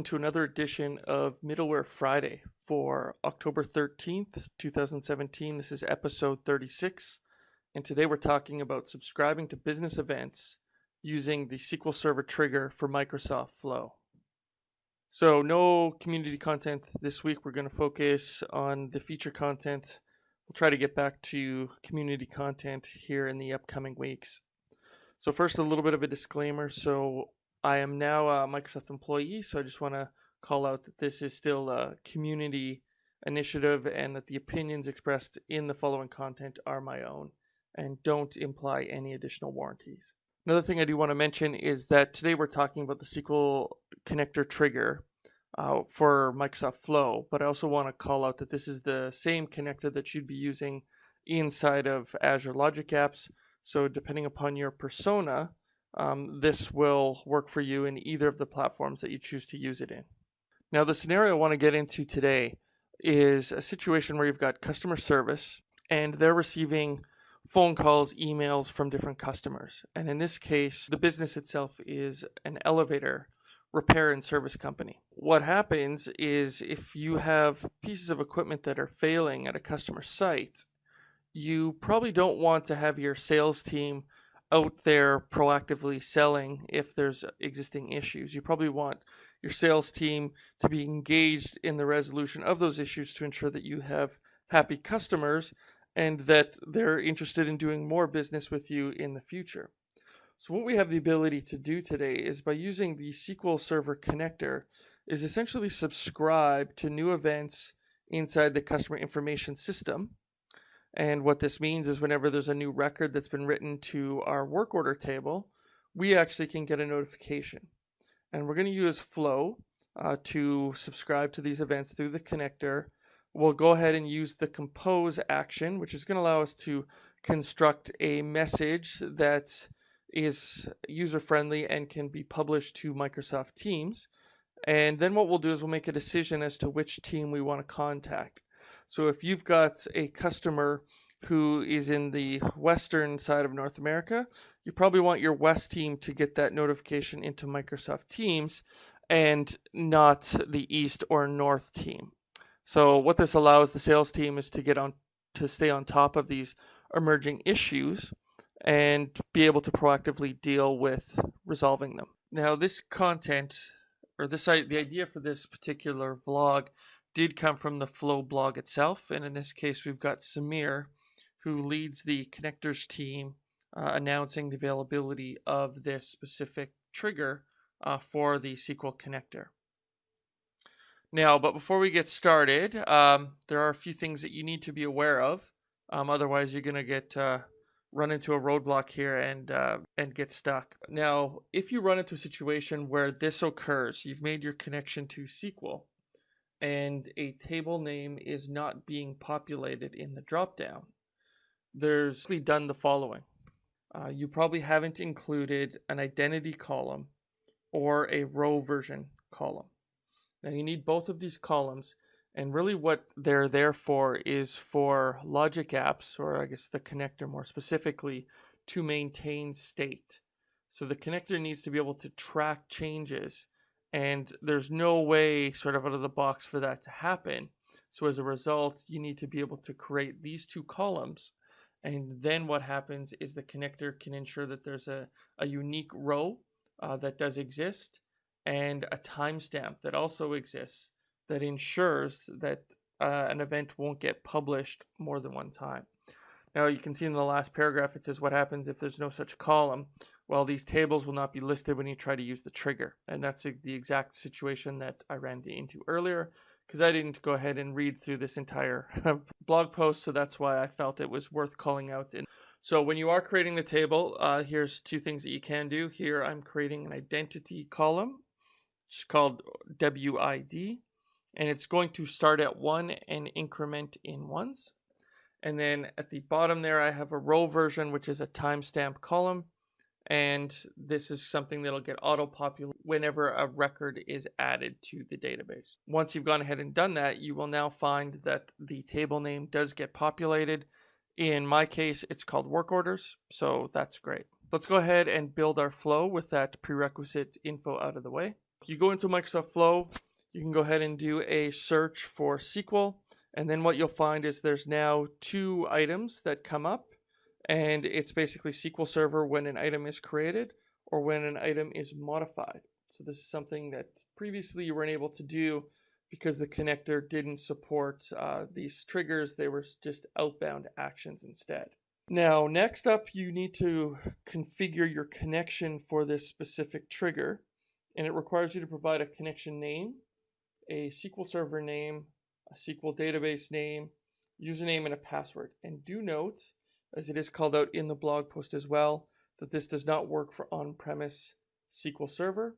Welcome to another edition of Middleware Friday for October 13th, 2017. This is episode 36, and today we're talking about subscribing to business events using the SQL Server trigger for Microsoft Flow. So, no community content this week. We're going to focus on the feature content. We'll try to get back to community content here in the upcoming weeks. So, first, a little bit of a disclaimer. So, I am now a Microsoft employee, so I just want to call out that this is still a community initiative and that the opinions expressed in the following content are my own and don't imply any additional warranties. Another thing I do want to mention is that today we're talking about the SQL connector trigger uh, for Microsoft Flow, but I also want to call out that this is the same connector that you'd be using inside of Azure Logic Apps. So depending upon your persona, um, this will work for you in either of the platforms that you choose to use it in. Now, the scenario I want to get into today is a situation where you've got customer service and they're receiving phone calls, emails from different customers. And in this case, the business itself is an elevator repair and service company. What happens is if you have pieces of equipment that are failing at a customer site, you probably don't want to have your sales team out there proactively selling if there's existing issues. You probably want your sales team to be engaged in the resolution of those issues to ensure that you have happy customers and that they're interested in doing more business with you in the future. So what we have the ability to do today is by using the SQL Server connector is essentially subscribe to new events inside the customer information system and what this means is whenever there's a new record that's been written to our work order table, we actually can get a notification. And we're going to use Flow uh, to subscribe to these events through the connector. We'll go ahead and use the compose action, which is going to allow us to construct a message that is user friendly and can be published to Microsoft Teams. And then what we'll do is we'll make a decision as to which team we want to contact. So if you've got a customer who is in the western side of North America, you probably want your West team to get that notification into Microsoft Teams and not the East or North team. So what this allows the sales team is to get on to stay on top of these emerging issues and be able to proactively deal with resolving them. Now this content or this the idea for this particular vlog did come from the Flow blog itself. And in this case, we've got Sameer, who leads the connectors team, uh, announcing the availability of this specific trigger uh, for the SQL connector. Now, but before we get started, um, there are a few things that you need to be aware of. Um, otherwise, you're going to get uh, run into a roadblock here and uh, and get stuck. Now, if you run into a situation where this occurs, you've made your connection to SQL, and a table name is not being populated in the dropdown, there's done the following. Uh, you probably haven't included an identity column or a row version column. Now you need both of these columns and really what they're there for is for logic apps or I guess the connector more specifically to maintain state. So the connector needs to be able to track changes and there's no way sort of out of the box for that to happen. So as a result, you need to be able to create these two columns. And then what happens is the connector can ensure that there's a, a unique row uh, that does exist and a timestamp that also exists that ensures that uh, an event won't get published more than one time. Now you can see in the last paragraph it says what happens if there's no such column. Well, these tables will not be listed when you try to use the trigger. And that's the exact situation that I ran into earlier because I didn't go ahead and read through this entire blog post. So that's why I felt it was worth calling out. And so when you are creating the table, uh, here's two things that you can do. Here I'm creating an identity column. It's called WID. And it's going to start at one and increment in ones. And then at the bottom there, I have a row version, which is a timestamp column and this is something that'll get auto-populated whenever a record is added to the database. Once you've gone ahead and done that, you will now find that the table name does get populated. In my case, it's called work orders, so that's great. Let's go ahead and build our flow with that prerequisite info out of the way. You go into Microsoft Flow, you can go ahead and do a search for SQL, and then what you'll find is there's now two items that come up, and it's basically SQL Server when an item is created or when an item is modified. So this is something that previously you weren't able to do because the connector didn't support uh, these triggers. They were just outbound actions instead. Now, next up, you need to configure your connection for this specific trigger, and it requires you to provide a connection name, a SQL Server name, a SQL database name, username, and a password. And do note, as it is called out in the blog post as well, that this does not work for on-premise SQL Server.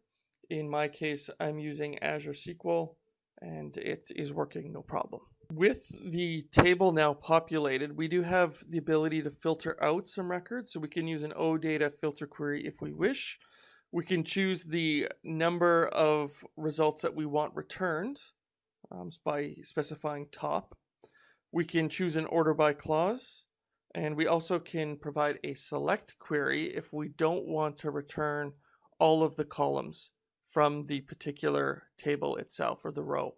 In my case, I'm using Azure SQL, and it is working no problem. With the table now populated, we do have the ability to filter out some records. So we can use an OData filter query if we wish. We can choose the number of results that we want returned um, by specifying top. We can choose an order by clause. And we also can provide a select query if we don't want to return all of the columns from the particular table itself or the row.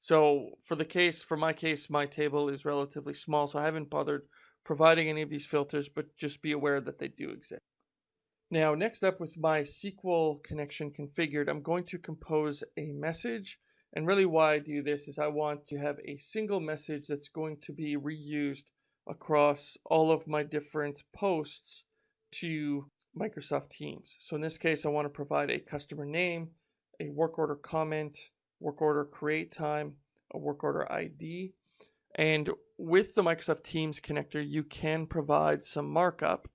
So for the case, for my case, my table is relatively small, so I haven't bothered providing any of these filters, but just be aware that they do exist. Now, next up with my SQL connection configured, I'm going to compose a message. And really why I do this is I want to have a single message that's going to be reused across all of my different posts to Microsoft Teams. So in this case, I want to provide a customer name, a work order comment, work order create time, a work order ID. And with the Microsoft Teams connector, you can provide some markup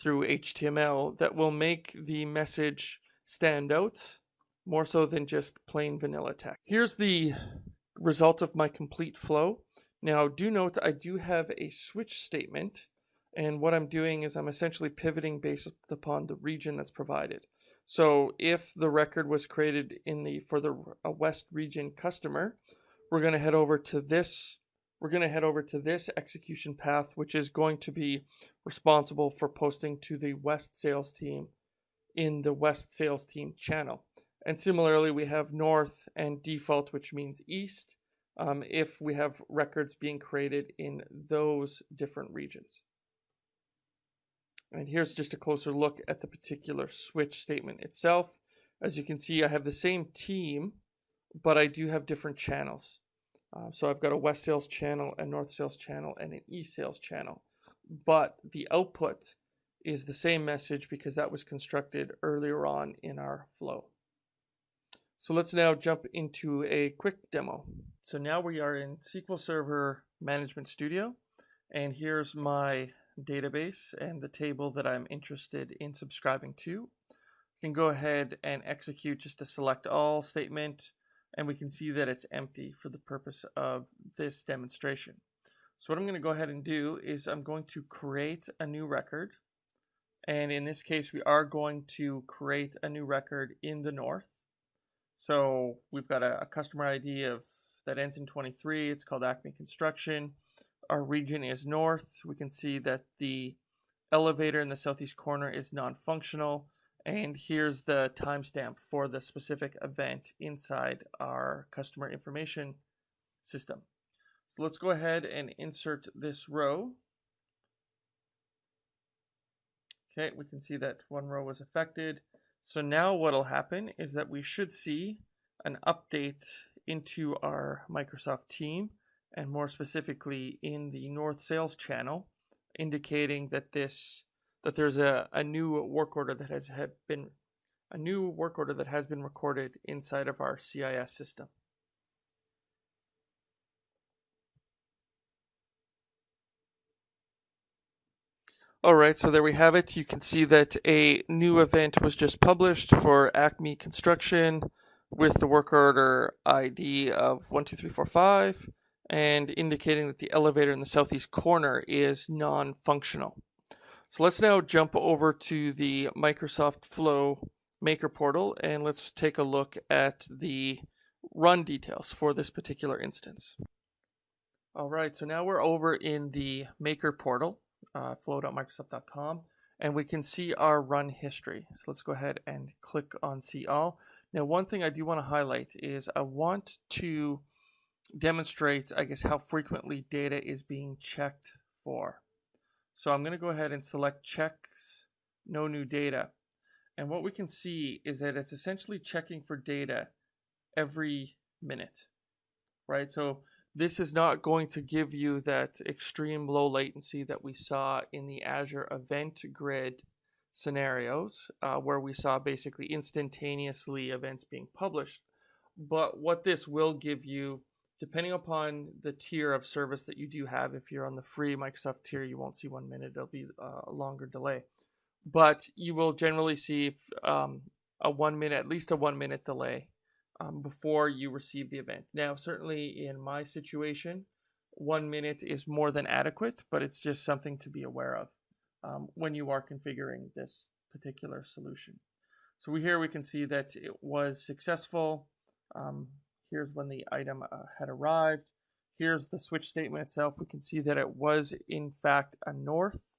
through HTML that will make the message stand out more so than just plain vanilla text. Here's the result of my complete flow. Now do note I do have a switch statement and what I'm doing is I'm essentially pivoting based upon the region that's provided. So if the record was created in the for the West region customer, we're going to head over to this we're going to head over to this execution path, which is going to be responsible for posting to the West sales team in the West sales team channel. And similarly, we have North and default, which means East, um, if we have records being created in those different regions. And here's just a closer look at the particular switch statement itself. As you can see, I have the same team, but I do have different channels. Uh, so I've got a West Sales channel, a North Sales channel, and an East Sales channel. But the output is the same message because that was constructed earlier on in our flow. So let's now jump into a quick demo. So now we are in SQL Server Management Studio, and here's my database and the table that I'm interested in subscribing to. I can go ahead and execute just a select all statement and we can see that it's empty for the purpose of this demonstration. So what I'm going to go ahead and do is I'm going to create a new record and in this case we are going to create a new record in the north. So we've got a, a customer ID of that ends in 23. It's called Acme Construction our region is north. We can see that the elevator in the southeast corner is non-functional. And here's the timestamp for the specific event inside our customer information system. So let's go ahead and insert this row. Okay, we can see that one row was affected. So now what will happen is that we should see an update into our Microsoft team and more specifically in the North Sales channel, indicating that this that there's a, a new work order that has had been a new work order that has been recorded inside of our CIS system. All right, so there we have it. You can see that a new event was just published for Acme Construction with the work order ID of 12345 and indicating that the elevator in the southeast corner is non-functional. So let's now jump over to the Microsoft Flow Maker portal and let's take a look at the run details for this particular instance. All right, so now we're over in the Maker portal, uh, flow.microsoft.com, and we can see our run history. So let's go ahead and click on See All. Now, one thing I do want to highlight is I want to demonstrate, I guess, how frequently data is being checked for. So I'm going to go ahead and select checks, no new data. And what we can see is that it's essentially checking for data every minute, right? So this is not going to give you that extreme low latency that we saw in the Azure event grid scenarios, uh, where we saw basically instantaneously events being published. But what this will give you, depending upon the tier of service that you do have, if you're on the free Microsoft tier, you won't see one minute, it'll be uh, a longer delay. But you will generally see um, a one minute, at least a one minute delay um, before you receive the event. Now, certainly in my situation, one minute is more than adequate, but it's just something to be aware of um, when you are configuring this particular solution. So we, here we can see that it was successful. Um, here's when the item uh, had arrived. Here's the switch statement itself. We can see that it was in fact a north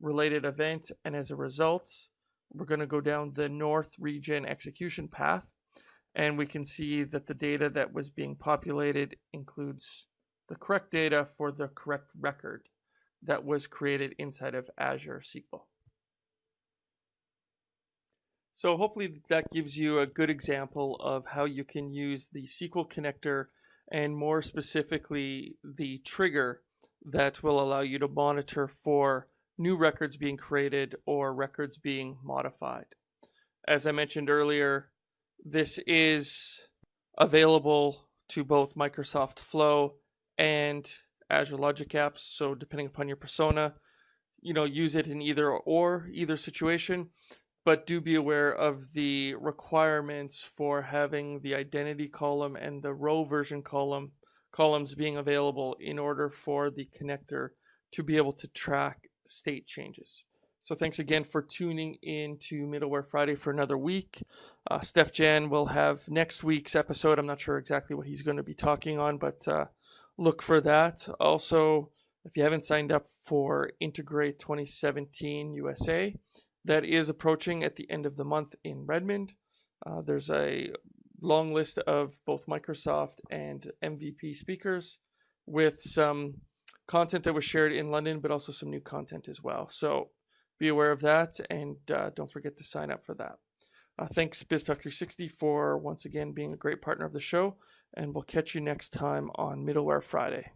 related event. And as a result, we're going to go down the north region execution path and we can see that the data that was being populated includes the correct data for the correct record that was created inside of Azure SQL. So hopefully that gives you a good example of how you can use the SQL connector and more specifically the trigger that will allow you to monitor for new records being created or records being modified. As I mentioned earlier, this is available to both Microsoft Flow and Azure Logic Apps. So depending upon your persona, you know, use it in either or either situation. But do be aware of the requirements for having the identity column and the row version column columns being available in order for the connector to be able to track state changes. So thanks again for tuning in to Middleware Friday for another week. Uh, Steef-Jan will have next week's episode. I'm not sure exactly what he's going to be talking on, but uh, look for that. Also, if you haven't signed up for Integrate 2017 USA, that is approaching at the end of the month in Redmond. Uh, there's a long list of both Microsoft and MVP speakers with some content that was shared in London, but also some new content as well. So be aware of that and uh, don't forget to sign up for that. Uh, thanks BizTalk360 for once again being a great partner of the show, and we'll catch you next time on Middleware Friday.